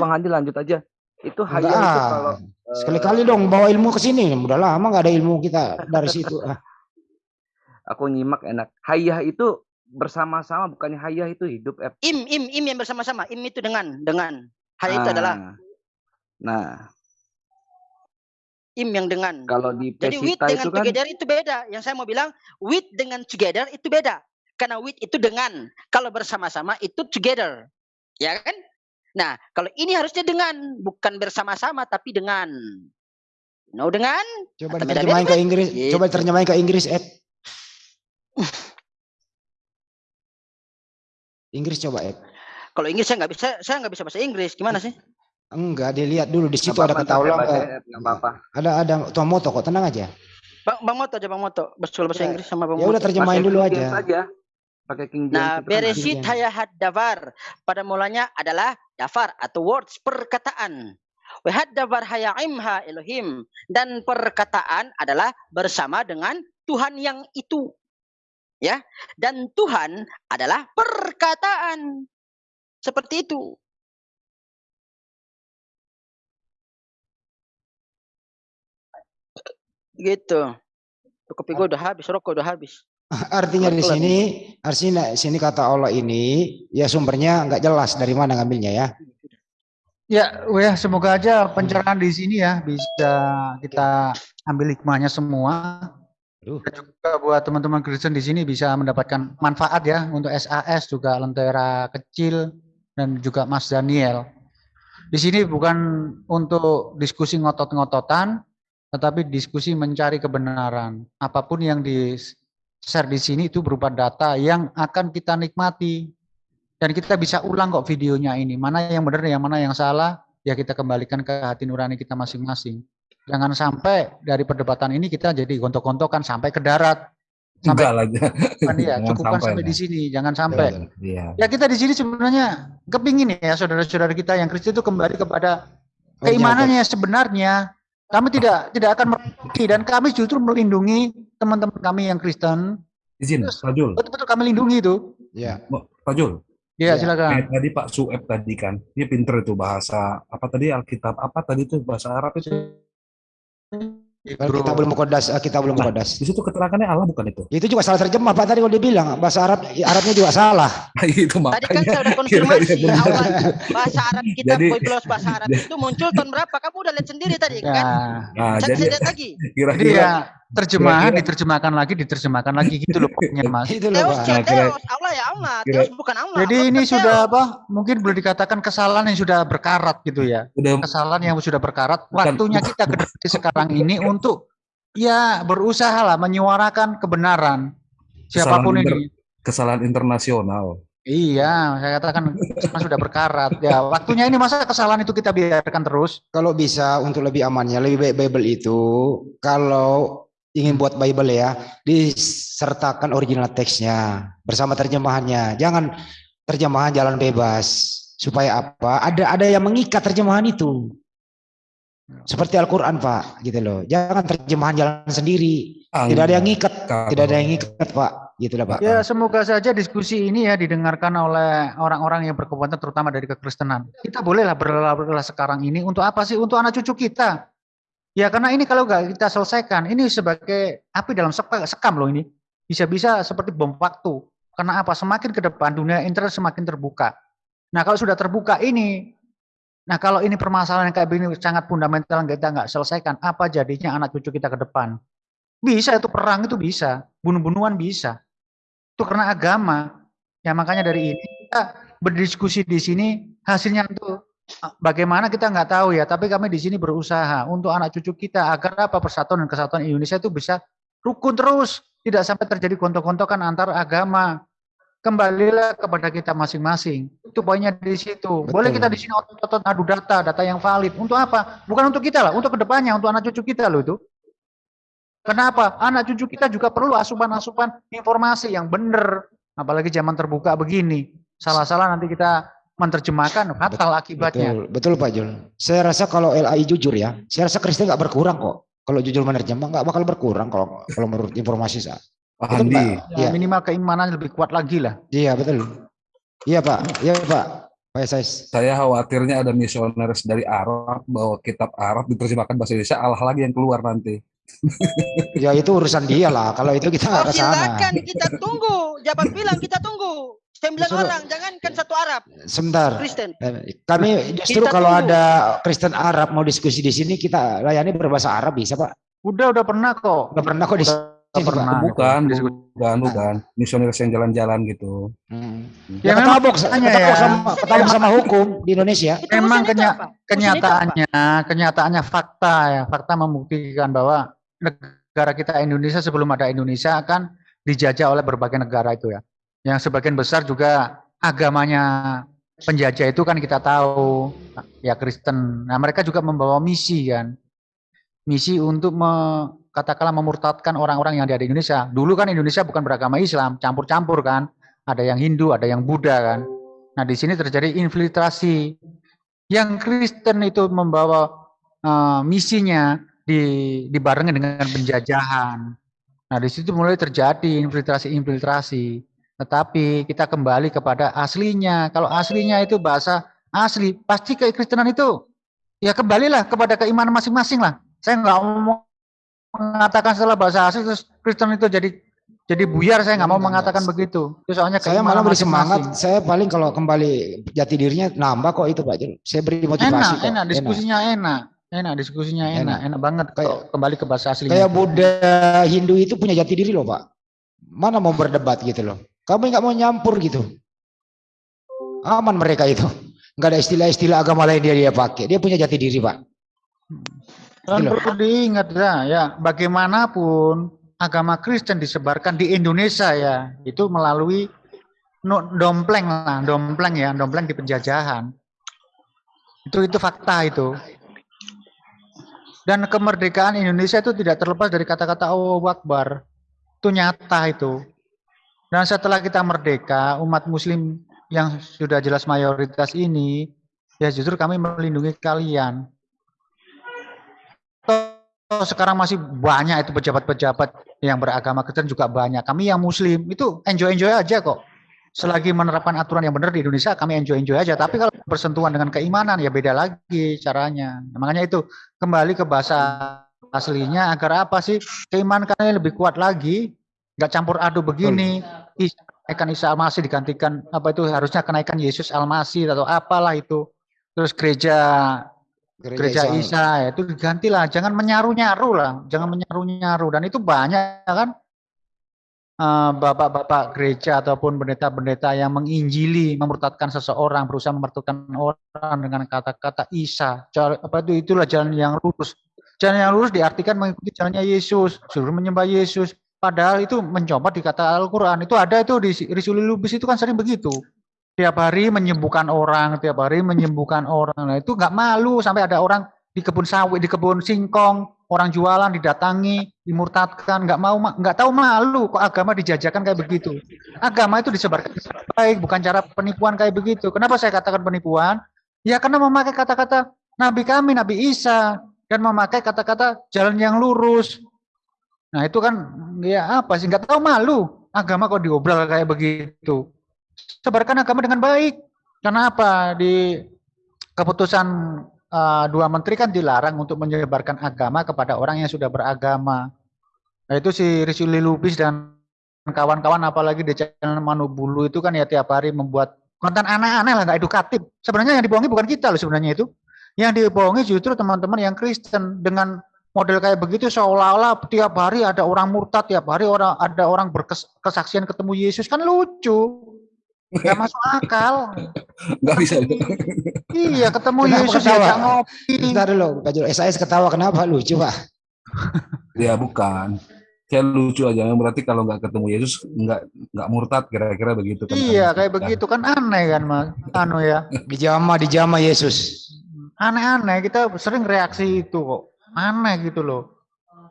Bang Handi lanjut aja. Itu hayah itu kalau sekali-kali dong bawa ilmu ke sini. Udah lama nggak ada ilmu kita dari situ. Ah. Aku nyimak enak. Hayah itu bersama-sama bukannya hayah itu hidup. F. Im im im yang bersama-sama. Im itu dengan dengan. Hayah itu adalah Nah, im yang dengan. kalau di Jadi with dengan itu kan together itu beda. Yang saya mau bilang with dengan together itu beda. Karena with itu dengan. Kalau bersama-sama itu together. Ya kan? Nah, kalau ini harusnya dengan, bukan bersama-sama tapi dengan. No dengan? Coba diterjemahin ke? Inggris. Gitu. Coba diterjemahin ke Inggris, Ed. Inggris coba, Ed. Kalau Inggris saya nggak bisa, saya nggak bisa bahasa Inggris. Gimana sih? Enggak, dilihat dulu di situ ada kata nggak apa-apa. Ada ada Tomoto kok, tenang aja. Bang, Bang Moto aja Bang Moto. Bahasa bahasa Ya, Inggris sama Bang Ya udah Moto. terjemahin Pakai dulu King James aja. aja. Pakai King James Nah, kan beresit hayahat davar. Pada mulanya adalah dafar atau words perkataan. Wahad davar hayaimha Elohim. Dan perkataan adalah bersama dengan Tuhan yang itu. Ya. Dan Tuhan adalah perkataan. Seperti itu. Gitu. Kopi gue udah habis, rokok udah habis. Artinya di sini, artinya sini kata Allah ini ya sumbernya enggak jelas dari mana ngambilnya ya. Ya, ya semoga aja pencerahan di sini ya bisa kita ambil hikmahnya semua. Aduh. Dan juga buat teman-teman Kristen di sini bisa mendapatkan manfaat ya untuk SAS juga Lentera Kecil dan juga Mas Daniel. Di sini bukan untuk diskusi ngotot-ngototan, tetapi diskusi mencari kebenaran. Apa pun yang di share di sini itu berupa data yang akan kita nikmati. Dan kita bisa ulang kok videonya ini. Mana yang benar yang mana yang salah ya kita kembalikan ke hati nurani kita masing-masing. Jangan sampai dari perdebatan ini kita jadi gontok-gontokan sampai ke darat. Sampai Enggak lah. Kan ya, cukupkan sampai sampai di sini jangan sampai. Iya. ya kita di sini sebenarnya kepingin ya saudara-saudara kita yang Kristen itu kembali kepada keimanannya sebenarnya. Kami tidak tidak akan merugi dan kami justru melindungi teman-teman kami yang Kristen Izin, Terus- Pak Jul. betul-betul kami lindungi itu Ya. Pak Jul. ya Ya, silakan Kayak tadi Pak Sueb tadi kan, dia pinter itu bahasa apa tadi Alkitab apa tadi itu bahasa Arab itu. Kita belum kodas, kita belum Nah, kodas. Di situ keterangannya Allah bukan itu. Itu juga salah terjemah Pak tadi kalau dia bilang bahasa Arab Arabnya juga salah. itu Tadi kan saya udah konfirmasi benar. awal bahasa Arab kita Jadi- Biblos bahasa Arab itu muncul tahun berapa? Kamu udah lihat sendiri tadi ya kan? Nah, Saya jadi lihat lagi. Kira-kira ya terjemahan Kira-kira- diterjemahkan lagi diterjemahkan lagi gitu loh pokoknya Mas. Itu loh Teos Pak. ya Teos, Allah ya Allah, Teos bukan Allah. Jadi Allah ini sudah Teos. apa? Mungkin boleh dikatakan kesalahan yang sudah berkarat gitu ya. Kesalahan yang sudah berkarat. Bukan- Waktunya kita ke sekarang ini untuk ya berusaha lah menyuarakan kebenaran siapa pun Kesalahan ini. kesalahan internasional. Iya, saya katakan sudah berkarat. Ya, waktunya ini masa kesalahan itu kita biarkan terus. Kalau bisa untuk lebih amannya, lebih baik Bible itu kalau ingin buat Bible ya, disertakan original teksnya bersama terjemahannya. Jangan terjemahan jalan bebas. Supaya apa? Ada ada yang mengikat terjemahan itu. Seperti Al-Qur'an, Pak, gitu loh. Jangan terjemahan jalan sendiri. Tidak ada yang ngikat, tidak ada yang ngikat, Pak. Gitu lah, Pak. Ya, semoga saja diskusi ini ya didengarkan oleh orang-orang yang berkepentingan terutama dari kekristenan. Kita bolehlah berlelah-lelah sekarang ini untuk apa sih? Untuk anak cucu kita. Ya karena ini kalau nggak kita selesaikan, ini sebagai api dalam sek- sekam loh ini. Bisa-bisa seperti bom waktu. Karena apa? Semakin ke depan dunia internet semakin terbuka. Nah kalau sudah terbuka ini, nah kalau ini permasalahan yang kayak begini sangat fundamental kita nggak selesaikan, apa jadinya anak cucu kita ke depan? Bisa itu perang itu bisa, bunuh-bunuhan bisa. Itu karena agama. Ya makanya dari ini kita berdiskusi di sini hasilnya itu bagaimana kita nggak tahu ya, tapi kami di sini berusaha untuk anak cucu kita agar apa persatuan dan kesatuan Indonesia itu bisa rukun terus, tidak sampai terjadi gontok-gontokan antar agama. Kembalilah kepada kita masing-masing. Itu poinnya di situ. Boleh Betul. kita di sini otot-otot adu data, data yang valid. Untuk apa? Bukan untuk kita lah, untuk ke depannya, untuk anak cucu kita loh itu. Kenapa? Anak cucu kita juga perlu asupan-asupan informasi yang benar. Apalagi zaman terbuka begini. Salah-salah nanti kita menerjemahkan fatal akibatnya. Betul, betul Pak Jul. Saya rasa kalau LAI jujur ya, saya rasa Kristen nggak berkurang kok. Kalau jujur menerjemah nggak bakal berkurang kalau kalau menurut informasi saya. Pak Handi, Pak. Ya, Iya, minimal keimanan lebih kuat lagi lah. iya betul. Iya Pak, iya Pak. Pak Esais. Saya khawatirnya ada misionaris dari Arab bawa kitab Arab diterjemahkan bahasa Indonesia, Allah lagi yang keluar nanti. Ya itu urusan dia lah. Kalau itu kita nggak Oh, ke sana. silakan kita tunggu. Jabat bilang kita tunggu. Sembilan Disuruh- orang, jangankan satu Arab, Sebentar. Kristen. Eh, Kami justru Kita kalau tunggu. ada Kristen Arab mau diskusi di sini kita layani berbahasa Arab bisa Pak. Udah udah pernah kok. Nggak pernah kok di Udah pernah. bukan, diskusi. bukan, bukan. Misionaris yang jalan-jalan gitu. Hmm. Ya, Ya, ketabok, ketabok ya. sama, ketabok sama hukum di Indonesia. Itu Memang kenya- apa? Kenyataannya kenyataannya fakta ya fakta membuktikan bahwa negara kita Indonesia sebelum ada Indonesia akan dijajah oleh berbagai negara itu ya yang sebagian besar juga agamanya penjajah itu kan kita tahu ya Kristen. Nah mereka juga membawa misi kan. Misi untuk me- katakanlah memurtadkan orang-orang yang ada di Indonesia. Dulu kan Indonesia bukan beragama Islam campur-campur kan. Ada yang Hindu ada yang Buddha kan. Nah di sini terjadi infiltrasi. Yang Kristen itu membawa eh, misinya di dibarengi dengan penjajahan. Nah, di situ mulai terjadi infiltrasi-infiltrasi. Tetapi kita kembali kepada aslinya. Kalau aslinya itu bahasa asli, pasti kekristenan itu ya kembalilah kepada keimanan masing-masing lah. Saya nggak mau mengatakan setelah bahasa asli terus Kristen itu jadi jadi buyar. Saya nggak mau Enggak, mengatakan enggak. begitu. Itu soalnya Saya malah beri semangat. Saya paling kalau kembali jati dirinya nambah kok itu Pak. Saya beri motivasi enak, kok. enak diskusinya enak, enak diskusinya enak, Enak. enak, banget Kayak- kembali ke bahasa aslinya. Kayak Buddha Hindu itu punya jati diri loh Pak. Mana mau berdebat gitu loh. Kamu nggak mau nyampur gitu. Aman mereka itu. Nggak ada istilah-istilah agama lain dia dia pakai. Dia punya jati diri Pak. Dan Gitu perlu diingat ya, ya bagaimanapun agama Kristen disebarkan di Indonesia ya, itu melalui no- dompleng lah, dompleng ya, dompleng di penjajahan. Itu itu fakta itu. Dan kemerdekaan Indonesia itu tidak terlepas dari kata-kata Allahu Akbar. Itu nyata itu. Dan setelah kita merdeka, umat muslim yang sudah jelas mayoritas ini, ya justru kami melindungi kalian. Sekarang masih banyak itu pejabat-pejabat yang beragama Kristen juga banyak. Kami yang muslim itu enjoy-enjoy aja kok. Selagi menerapkan aturan yang benar di Indonesia kami enjoy-enjoy aja. Tapi kalau bersentuhan dengan keimanan ya beda lagi caranya. Nah, makanya itu kembali ke bahasa aslinya agar apa sih keimanan kalian lebih kuat lagi. Nggak campur aduk begini. Kenaikan Isa Al-Masih digantikan. Apa itu? Harusnya kenaikan Yesus Al-Masih atau apalah itu. Terus gereja gereja Islam. Isa. Ya, itu digantilah. Jangan menyaru-nyaru lah. Jangan menyaru-nyaru. Dan itu banyak kan? Eh, bapak-bapak gereja ataupun pendeta-pendeta yang menginjili memurtadkan seseorang berusaha memurtadkan orang dengan kata-kata Isa. Apa itu? Itulah jalan yang lurus. Jalan yang lurus diartikan mengikuti jalannya Yesus suruh menyembah Yesus padahal itu mencoba di kata Al-Quran itu ada itu di Risuli Lubis itu kan sering begitu tiap hari menyembuhkan orang, tiap hari menyembuhkan orang. Nah, itu nggak malu sampai ada orang di kebun sawit, di kebun singkong, orang jualan didatangi, dimurtadkan, nggak mau ma- nggak tahu malu kok agama dijajakan kayak begitu. Agama itu disebarkan baik, bukan cara penipuan kayak begitu. Kenapa saya katakan penipuan? Ya karena memakai kata-kata Nabi kami, Nabi Isa, dan memakai kata-kata jalan yang lurus. Nah itu kan ya apa sih nggak tahu malu agama kok diobral kayak begitu sebarkan agama dengan baik. Karena apa? Di keputusan eh, dua menteri kan dilarang untuk menyebarkan agama kepada orang yang sudah beragama. Nah, itu si Rizuli Lubis dan kawan-kawan apalagi di channel Manubulu itu kan ya tiap hari membuat konten aneh-aneh lah nggak edukatif. Sebenarnya yang dibohongi bukan kita loh sebenarnya itu. Yang dibohongi justru teman-teman yang Kristen dengan model kayak begitu seolah-olah tiap hari ada orang murtad, tiap hari orang ada orang berkesaksian ketemu Yesus kan lucu. Gak masuk akal. Nggak bisa. Iya, ketemu Kenapa Yesus ketawa? diajak ngopi. Bentar dulu, Pak Jul. SAS ketawa kenapa? Lucu Pak. Ya bukan. Saya lucu aja. Berarti kalau nggak ketemu Yesus nggak nggak murtad kira-kira begitu kan? Iya, kayak begitu kan aneh kan, Mas. Anu ya. Dijama, dijama Yesus. Aneh-aneh kita sering reaksi itu kok. Aneh gitu loh.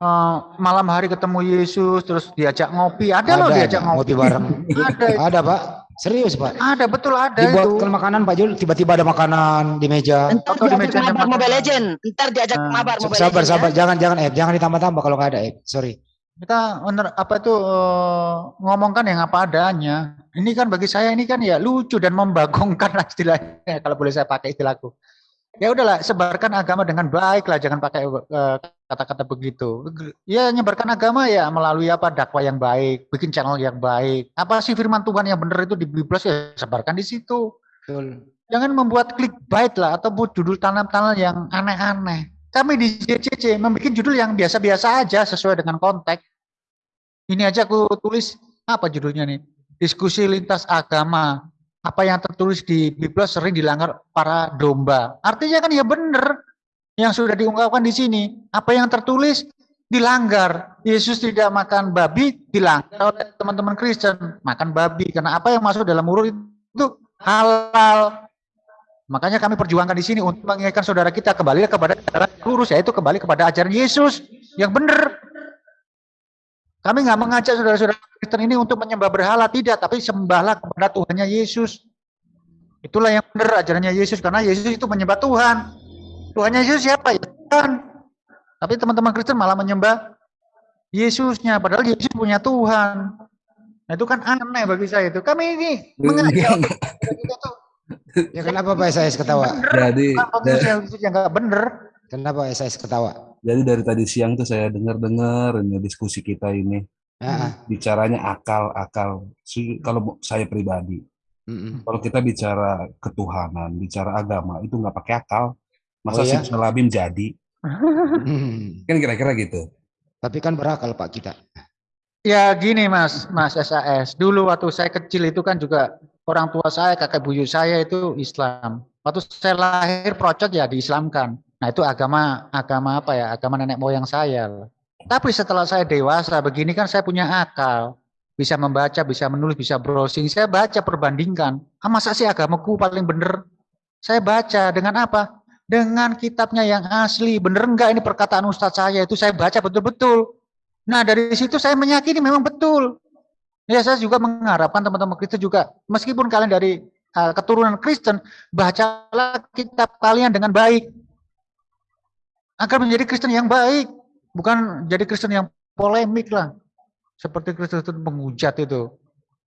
Eh, malam hari ketemu Yesus terus diajak ngopi. Ada, loh diajak ngopi. ngopi bareng. Ada. Ada Pak. Serius Pak. Ada betul ada Dibuatkan itu. makanan Pak Jul, tiba-tiba ada makanan di meja. Ntar Atau di meja mabar. Mobile Legend. Ntar diajak Ah. mabar Mobile Sabar, Legend. sabar, ya. jangan jangan eh jangan ditambah-tambah kalau nggak ada eh. Sorry. Kita apa itu eh, ngomongkan yang apa adanya. ini kan bagi saya ini kan ya lucu dan membagongkan lah istilahnya kalau boleh saya pakai istilahku. Ya udahlah, sebarkan agama dengan baik lah, jangan pakai eh, kata-kata begitu. Ya nyebarkan agama ya melalui apa dakwah yang baik, bikin channel yang baik. Apa sih firman Tuhan yang benar itu di Biblos ya sebarkan di situ. Betul. Jangan membuat clickbait lah atau buat judul tanam-tanam yang aneh-aneh. Kami di JCC membuat judul yang biasa-biasa aja sesuai dengan konteks. Ini aja aku tulis apa judulnya nih? Diskusi lintas agama. Apa yang tertulis di Biblos sering dilanggar para domba. Artinya kan ya benar yang sudah diungkapkan di sini. Apa yang tertulis dilanggar. Yesus tidak makan babi dilanggar oleh teman-teman Kristen. Makan babi. Karena apa yang masuk dalam mulut itu halal. Makanya kami perjuangkan di sini untuk mengingatkan saudara kita kembali kepada jalan lurus, yaitu kembali kepada ajaran Yesus yang benar. Kami nggak mengajak saudara-saudara Kristen ini untuk menyembah berhala, tidak, tapi sembahlah kepada Tuhannya Yesus. Itulah yang benar ajarannya Yesus, karena Yesus itu menyembah Tuhan. Tuhannya Yesus siapa? Ya Tuhan. Tapi teman-teman Kristen malah menyembah Yesusnya, padahal Yesus punya Tuhan. Nah itu kan aneh bagi saya itu. Kami ini mengajak kita tuh Ya kenapa Pak SIS ketawa? Jadi yang yang nggak bener. Kenapa SIS ketawa? jadi dari tadi siang tuh saya dengar-dengar ini diskusi kita ini Ah, bicaranya akal-akal. Si- Kalau saya pribadi, mm-mm. kalau kita bicara ketuhanan, bicara agama itu nggak pakai akal. Masa Oh, iya? simsalabim jadi? Kan kira-kira gitu. Tapi kan berakal Pak kita. Ya gini Mas, Mas SAS. Dulu waktu saya kecil itu kan juga orang tua saya, kakek buyut saya itu Islam. Waktu saya lahir procot ya diislamkan. Nah itu agama agama apa ya? Agama nenek moyang saya. Tapi setelah saya dewasa begini kan saya punya akal. Bisa membaca, bisa menulis, bisa browsing. Saya baca perbandingkan. Ah, masa sih agamaku paling bener? Saya baca dengan apa? Dengan kitabnya yang asli. Bener enggak ini perkataan ustadz saya itu saya baca betul-betul. Nah dari situ saya meyakini memang betul. Ya saya juga mengharapkan teman-teman Kristen juga, meskipun kalian dari uh, keturunan Kristen, bacalah kitab kalian dengan baik. Agar menjadi Kristen yang baik, bukan jadi Kristen yang polemik lah. Seperti Kristen penghujat itu.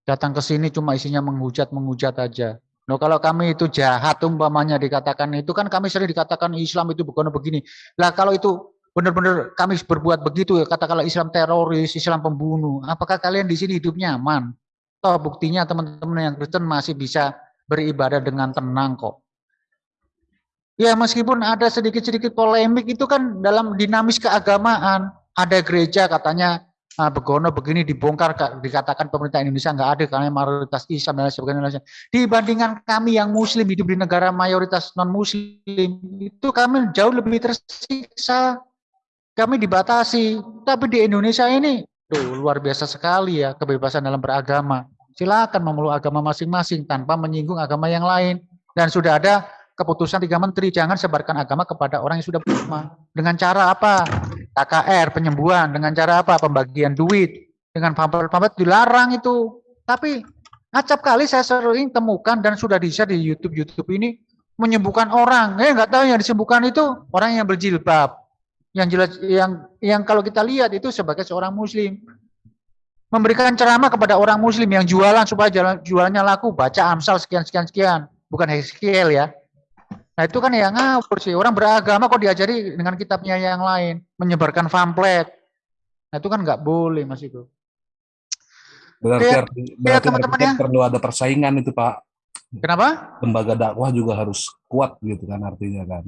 Datang ke sini cuma isinya menghujat, menghujat aja. Nah, kalau kami itu jahat umpamanya dikatakan itu kan kami sering dikatakan Islam itu bukan begini. Lah kalau itu benar-benar kami berbuat begitu ya katakanlah Islam teroris, Islam pembunuh, apakah kalian di sini hidup nyaman? Toh buktinya teman-teman yang Kristen masih bisa beribadah dengan tenang kok. Ya meskipun ada sedikit-sedikit polemik itu kan dalam dinamis keagamaan. Ada gereja katanya ah, begono begini dibongkar dikatakan pemerintah Indonesia nggak ada karena mayoritas Islam dan sebagainya. Dibandingkan kami yang Muslim hidup di negara mayoritas non Muslim itu kami jauh lebih tersiksa kami dibatasi. Tapi di Indonesia ini tuh luar biasa sekali ya kebebasan dalam beragama. Silakan memeluk agama masing-masing tanpa menyinggung agama yang lain. Dan sudah ada keputusan tiga menteri jangan sebarkan agama kepada orang yang sudah beragama. Dengan cara apa? KKR penyembuhan. Dengan cara apa? Pembagian duit. Dengan pamflet-pamflet dilarang itu. Tapi acap kali saya sering temukan dan sudah di share di YouTube YouTube ini menyembuhkan orang. Eh nggak tahu yang disembuhkan itu orang yang berjilbab yang jelas yang yang kalau kita lihat itu sebagai seorang muslim memberikan ceramah kepada orang muslim yang jualan supaya jualannya laku baca Amsal sekian sekian sekian bukan Heskiel ya nah itu kan yang ngawur sih orang beragama kok diajari dengan kitabnya yang lain menyebarkan pamflet nah itu kan nggak boleh mas itu Berarti, Ya, arti- berarti teman-teman artinya ya. perlu ada persaingan itu Pak. kenapa Lembaga dakwah juga harus kuat gitu kan artinya kan.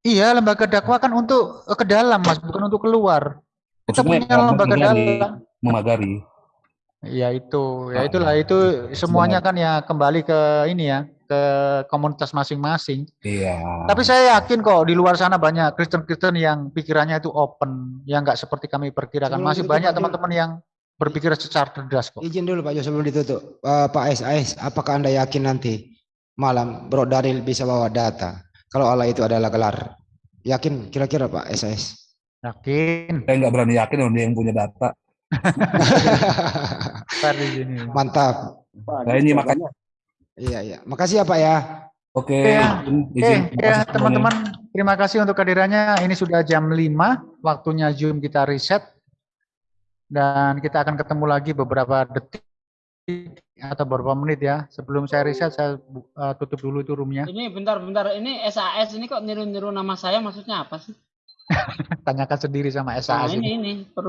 iya lembaga dakwah kan untuk eh, ke dalam mas bukan untuk keluar kita Maksudnya punya lembaga dalam memagari. Ya itu, ya Ah, itulah iya. itu semuanya kan ya kembali ke ini ya, ke komunitas masing-masing. Iya. Tapi saya yakin kok di luar sana banyak Kristen-Kristen yang pikirannya itu open, yang nggak seperti kami perkirakan. Sebelum Masih ditutup, banyak Pak, teman-teman yang berpikir secara cerdas kok. Izin dulu Pak Jo sebelum ditutup. Eh, Pak SIS, apakah Anda yakin nanti malam Bro Daril bisa bawa data kalau Allah itu adalah gelar? Yakin kira-kira Pak SIS? Yakin. Saya nggak berani yakin orang dia yang punya data. Mantap. Saya ini makanya. Iya, iya. Makasih ya Pak ya. Oke. Izin- Oke, izin. ya semuanya. teman-teman, terima kasih untuk kehadirannya. Ini sudah jam 5, waktunya Zoom kita reset. Dan kita akan ketemu lagi beberapa detik atau beberapa menit ya. Sebelum saya riset, saya eh, tutup dulu itu roomnya. Ini bentar-bentar, ini SAS ini kok niru-niru nama saya maksudnya apa sih? Tanyakan sendiri sama Nah, SAS ini ini. ini perlu